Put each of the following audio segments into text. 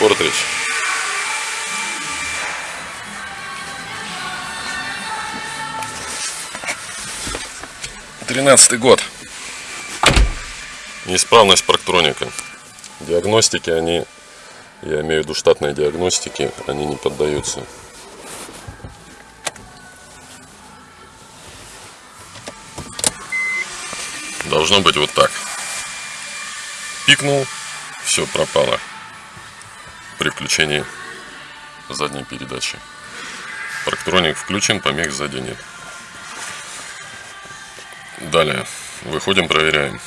Портридж. Тринадцатый год. Неисправность парктроника. Диагностики они, я имею в виду штатные диагностики, они не поддаются. Должно быть вот так. Пикнул, все пропало при включении задней передачи. Парктроник включен, помех сзади нет. Далее. Выходим, проверяем.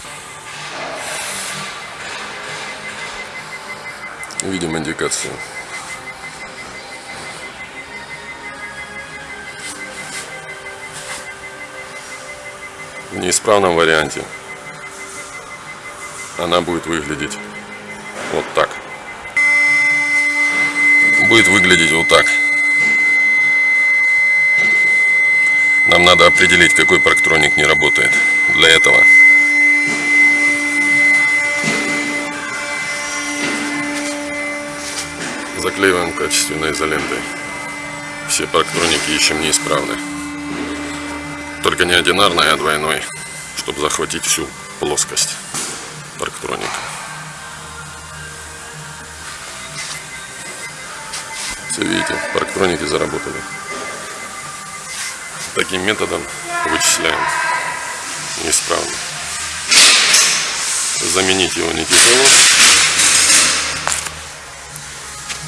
Видим индикацию. В неисправном варианте она будет выглядеть вот так. Будет выглядеть вот так. Нам надо определить, какой парктроник не работает. Для этого заклеиваем качественной изолентой. Все парктроники ищем неисправны. Только не одинарной, а двойной, чтобы захватить всю плоскость парктроника. Все видите, парктроники заработали. Таким методом вычисляем неисправно. Заменить его не тяжело.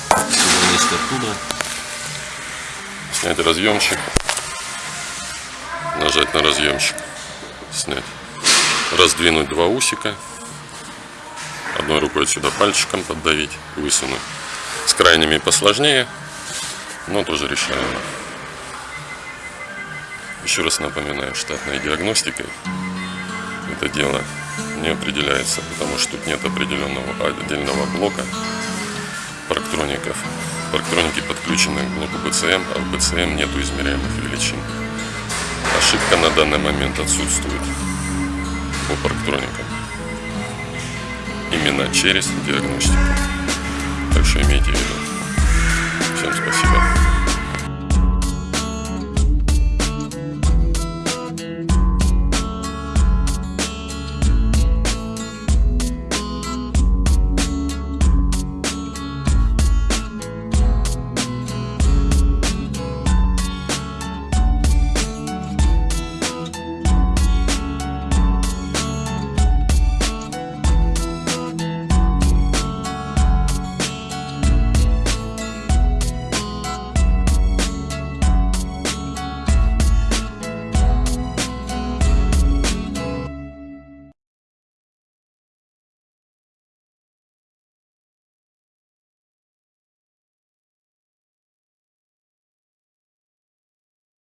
Вынести оттуда. Снять разъемчик. Нажать на разъемчик. Снять. Раздвинуть два усика. Одной рукой сюда пальчиком поддавить, высунуть. С крайними посложнее, но тоже решаемо. Еще раз напоминаю, штатной диагностикой это дело не определяется, потому что тут нет определенного отдельного блока парктроников. Парктроники подключены к блоку BCM, а в BCM нету измеряемых величин. Ошибка на данный момент отсутствует по парктроникам. Именно через диагностику. Так что имейте